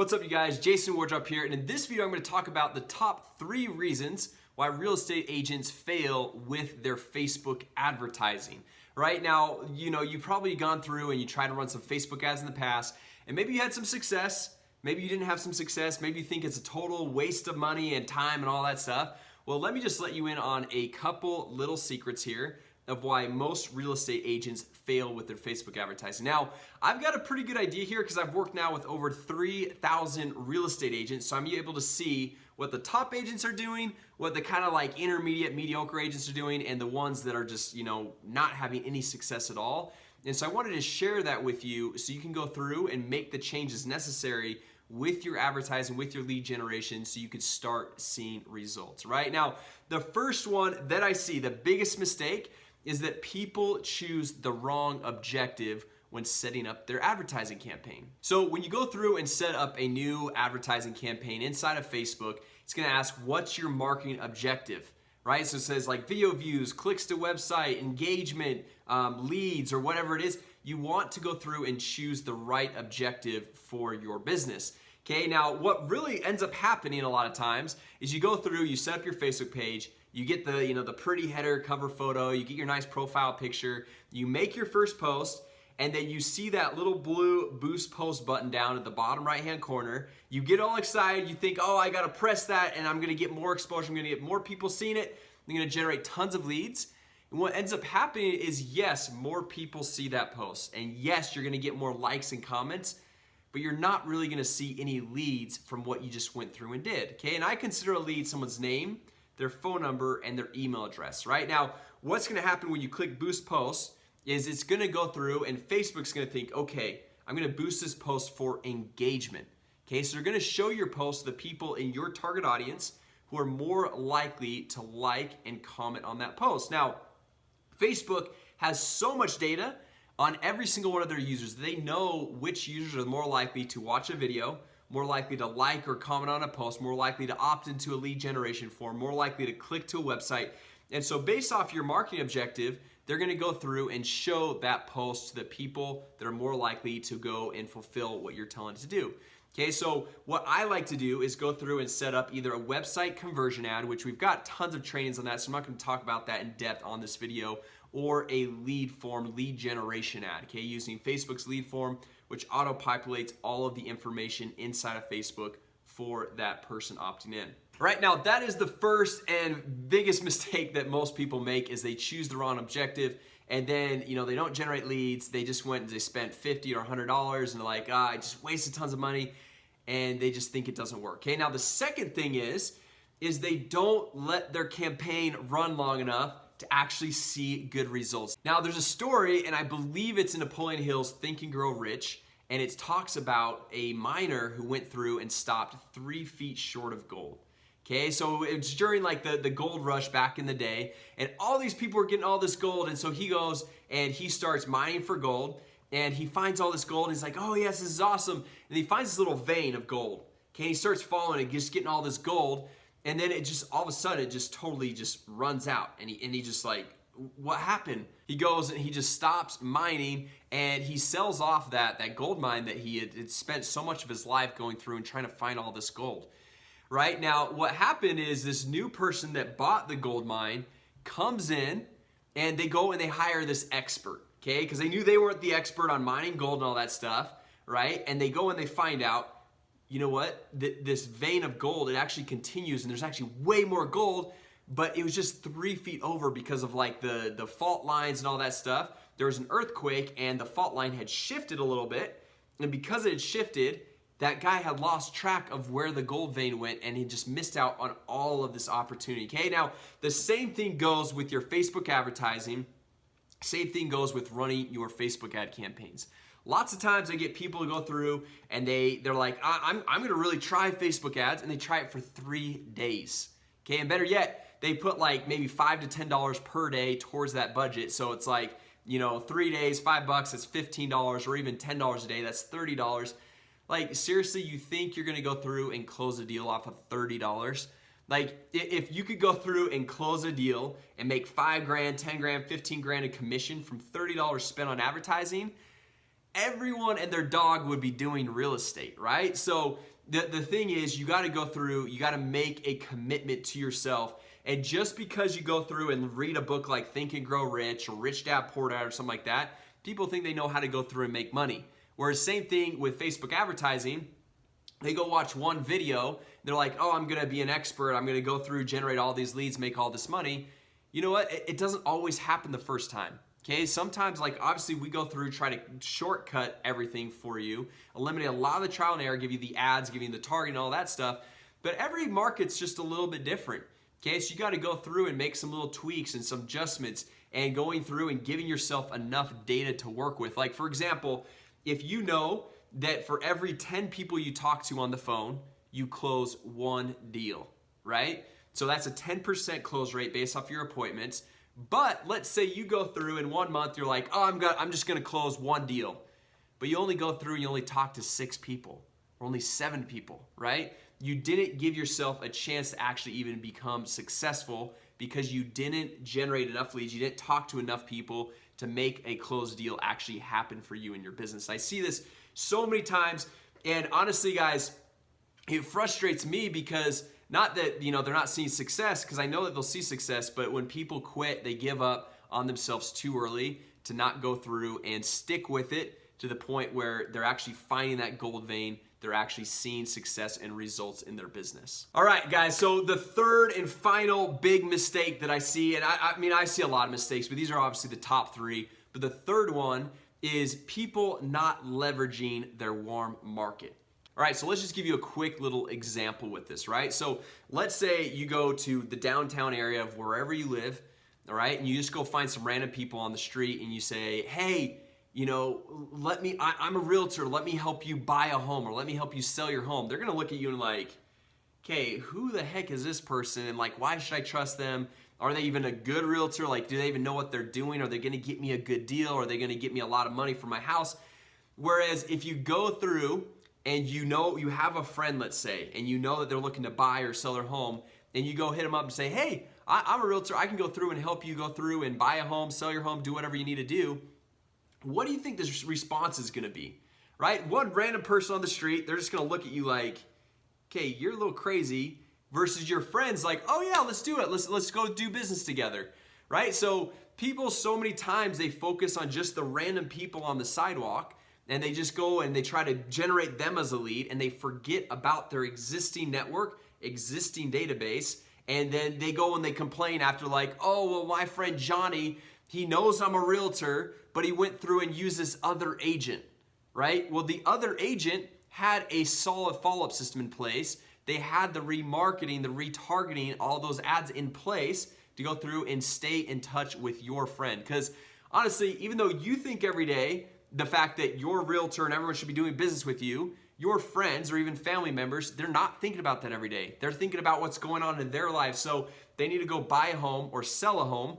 What's up you guys, Jason Wardrop here and in this video I'm going to talk about the top three reasons why real estate agents fail with their Facebook advertising. Right now, you know, you've probably gone through and you tried to run some Facebook ads in the past and maybe you had some success, maybe you didn't have some success, maybe you think it's a total waste of money and time and all that stuff. Well, let me just let you in on a couple little secrets here of why most real estate agents fail with their Facebook advertising. Now, I've got a pretty good idea here because I've worked now with over 3,000 real estate agents, so I'm able to see what the top agents are doing, what the kind of like intermediate, mediocre agents are doing, and the ones that are just, you know, not having any success at all. And so I wanted to share that with you so you can go through and make the changes necessary with your advertising, with your lead generation so you could start seeing results, right? Now, the first one that I see, the biggest mistake is that people choose the wrong objective when setting up their advertising campaign. So when you go through and set up a new advertising campaign inside of Facebook, it's gonna ask what's your marketing objective, right? So it says like video views, clicks to website, engagement, um, leads, or whatever it is. You want to go through and choose the right objective for your business. Okay, now what really ends up happening a lot of times is you go through, you set up your Facebook page, you get the you know the pretty header cover photo you get your nice profile picture you make your first post and then you see that little blue boost post button down at the bottom right hand corner. You get all excited you think oh I gotta press that and I'm gonna get more exposure I'm gonna get more people seeing it I'm gonna generate tons of leads. And what ends up happening is yes more people see that post and yes you're gonna get more likes and comments but you're not really gonna see any leads from what you just went through and did okay and I consider a lead someone's name their phone number, and their email address, right? Now, what's gonna happen when you click boost post is it's gonna go through and Facebook's gonna think, okay, I'm gonna boost this post for engagement. Okay, so they're gonna show your post to the people in your target audience who are more likely to like and comment on that post. Now, Facebook has so much data on every single one of their users. They know which users are more likely to watch a video, more likely to like or comment on a post, more likely to opt into a lead generation form, more likely to click to a website. And so based off your marketing objective, they're gonna go through and show that post to the people that are more likely to go and fulfill what you're telling to do. Okay, so what I like to do is go through and set up either a website conversion ad, which we've got tons of trainings on that, so I'm not gonna talk about that in depth on this video, or a lead form, lead generation ad, okay, using Facebook's lead form, which auto-populates all of the information inside of Facebook for that person opting in. Right now, that is the first and biggest mistake that most people make is they choose the wrong objective and then you know they don't generate leads they just went and they spent 50 or 100 dollars and they're like ah, I just wasted tons of money and they just think it doesn't work okay now the second thing is is they don't let their campaign run long enough to actually see good results. Now there's a story and I believe it's in Napoleon Hill's Think and Grow Rich and it talks about a miner who went through and stopped three feet short of gold. Okay, so it's during like the, the gold rush back in the day and all these people are getting all this gold and so he goes and he starts mining for gold and he finds all this gold and he's like, oh yes, this is awesome. And he finds this little vein of gold. Okay, he starts following it, just getting all this gold and then it just all of a sudden it just totally just runs out and he and he just like what happened he goes and he just stops mining and he sells off that that gold mine that he had, had spent so much of his life going through and trying to find all this gold right now what happened is this new person that bought the gold mine comes in and they go and they hire this expert okay because they knew they weren't the expert on mining gold and all that stuff right and they go and they find out you know what, this vein of gold, it actually continues and there's actually way more gold, but it was just three feet over because of like the, the fault lines and all that stuff. There was an earthquake and the fault line had shifted a little bit. And because it had shifted, that guy had lost track of where the gold vein went and he just missed out on all of this opportunity. Okay, now the same thing goes with your Facebook advertising. Same thing goes with running your Facebook ad campaigns. Lots of times I get people to go through and they, they're like, I'm, I'm gonna really try Facebook ads and they try it for three days. Okay, and better yet, they put like maybe five to $10 per day towards that budget. So it's like, you know, three days, five bucks, that's $15 or even $10 a day, that's $30. Like seriously, you think you're gonna go through and close a deal off of $30? Like if you could go through and close a deal and make five grand, 10 grand, 15 grand in commission from $30 spent on advertising, everyone and their dog would be doing real estate, right? So the, the thing is you got to go through, you got to make a commitment to yourself. And just because you go through and read a book like Think and Grow Rich or Rich Dad Poor Dad or something like that, people think they know how to go through and make money. Whereas same thing with Facebook advertising, they go watch one video, they're like, oh, I'm gonna be an expert, I'm gonna go through, generate all these leads, make all this money. You know what? It doesn't always happen the first time. Okay, sometimes like obviously we go through, try to shortcut everything for you, eliminate a lot of the trial and error, give you the ads, give you the target and all that stuff. But every market's just a little bit different. Okay, so you got to go through and make some little tweaks and some adjustments and going through and giving yourself enough data to work with. Like for example, if you know that for every 10 people you talk to on the phone, you close one deal, right? So that's a 10% close rate based off your appointments. But let's say you go through in one month, you're like, oh, I'm, gonna, I'm just gonna close one deal. But you only go through and you only talk to six people or only seven people, right? You didn't give yourself a chance to actually even become successful because you didn't generate enough leads, you didn't talk to enough people to make a closed deal actually happen for you in your business. I see this so many times, and honestly, guys, it frustrates me because not that, you know, they're not seeing success because I know that they'll see success, but when people quit, they give up on themselves too early to not go through and stick with it to the point where they're actually finding that gold vein they're actually seeing success and results in their business. All right, guys, so the third and final big mistake that I see, and I, I, mean, I see a lot of mistakes, but these are obviously the top three. But the third one is people not leveraging their warm market. All right, so let's just give you a quick little example with this, right? So let's say you go to the downtown area of wherever you live, all right, and you just go find some random people on the street and you say, hey, you know, let me, I, am a realtor, let me help you buy a home or let me help you sell your home. They're gonna look at you and like, okay, who the heck is this person? And like, why should I trust them? Are they even a good realtor? Like, do they even know what they're doing? Are they gonna get me a good deal? Are they gonna get me a lot of money for my house? Whereas if you go through and you know you have a friend, let's say, and you know that they're looking to buy or sell their home, and you go hit them up and say, hey, I, I'm a realtor, I can go through and help you go through and buy a home, sell your home, do whatever you need to do what do you think this response is going to be? Right? One random person on the street, they're just going to look at you like, okay, you're a little crazy versus your friends like, oh yeah, let's do it. Let's, let's go do business together. Right? So people so many times they focus on just the random people on the sidewalk and they just go and they try to generate them as a lead and they forget about their existing network, existing database, and then they go and they complain after like, oh, well, my friend Johnny, he knows I'm a realtor, but he went through and used this other agent, right? Well, the other agent had a solid follow-up system in place. They had the remarketing, the retargeting, all those ads in place to go through and stay in touch with your friend. Because honestly, even though you think every day the fact that your realtor and everyone should be doing business with you, your friends or even family members, they're not thinking about that every day. They're thinking about what's going on in their lives. So they need to go buy a home or sell a home.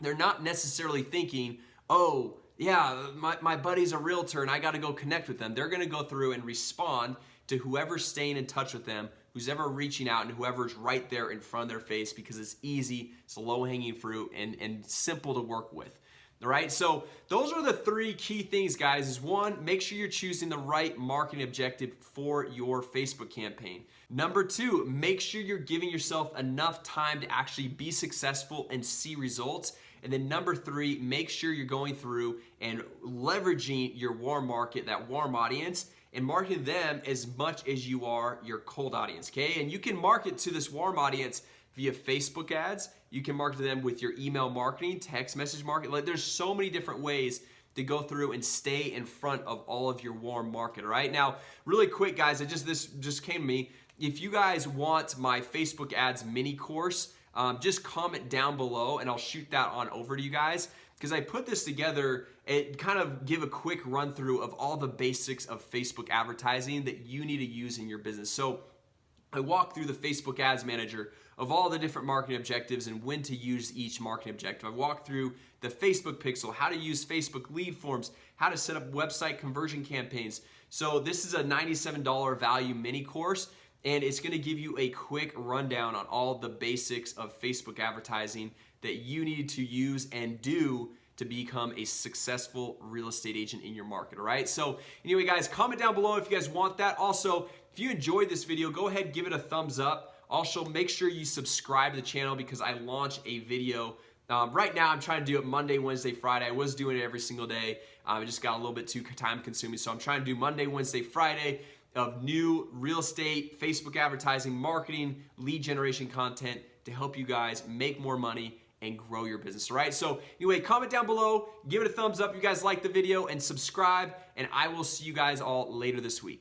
They're not necessarily thinking, oh, yeah, my, my buddy's a realtor and I got to go connect with them. They're going to go through and respond to whoever's staying in touch with them, who's ever reaching out, and whoever's right there in front of their face because it's easy, it's low hanging fruit, and, and simple to work with. All right, so those are the three key things, guys. Is one, make sure you're choosing the right marketing objective for your Facebook campaign. Number two, make sure you're giving yourself enough time to actually be successful and see results. And then number three, make sure you're going through and leveraging your warm market, that warm audience, and marketing them as much as you are your cold audience, okay? And you can market to this warm audience via Facebook ads. You can market to them with your email marketing, text message marketing. Like there's so many different ways to go through and stay in front of all of your warm market, all right? Now, really quick, guys, I just this just came to me. If you guys want my Facebook ads mini course, um, just comment down below and I'll shoot that on over to you guys because I put this together it kind of give a quick run through of all the basics of Facebook advertising that you need to use in your business. So I walk through the Facebook Ads Manager of all the different marketing objectives and when to use each marketing objective. I walk through the Facebook Pixel, how to use Facebook lead forms, how to set up website conversion campaigns. So this is a $97 value mini course and it's gonna give you a quick rundown on all the basics of Facebook advertising that you need to use and do to become a successful real estate agent in your market all right so anyway guys comment down below if you guys want that also if you enjoyed this video go ahead give it a thumbs up. Also make sure you subscribe to the channel because I launch a video. Um, right now I'm trying to do it Monday Wednesday Friday. I was doing it every single day. Um, it just got a little bit too time consuming. So I'm trying to do Monday Wednesday Friday of new real estate Facebook advertising marketing lead generation content to help you guys make more money and grow your business all right? So anyway comment down below give it a thumbs up if you guys like the video and subscribe and I will see you guys all later this week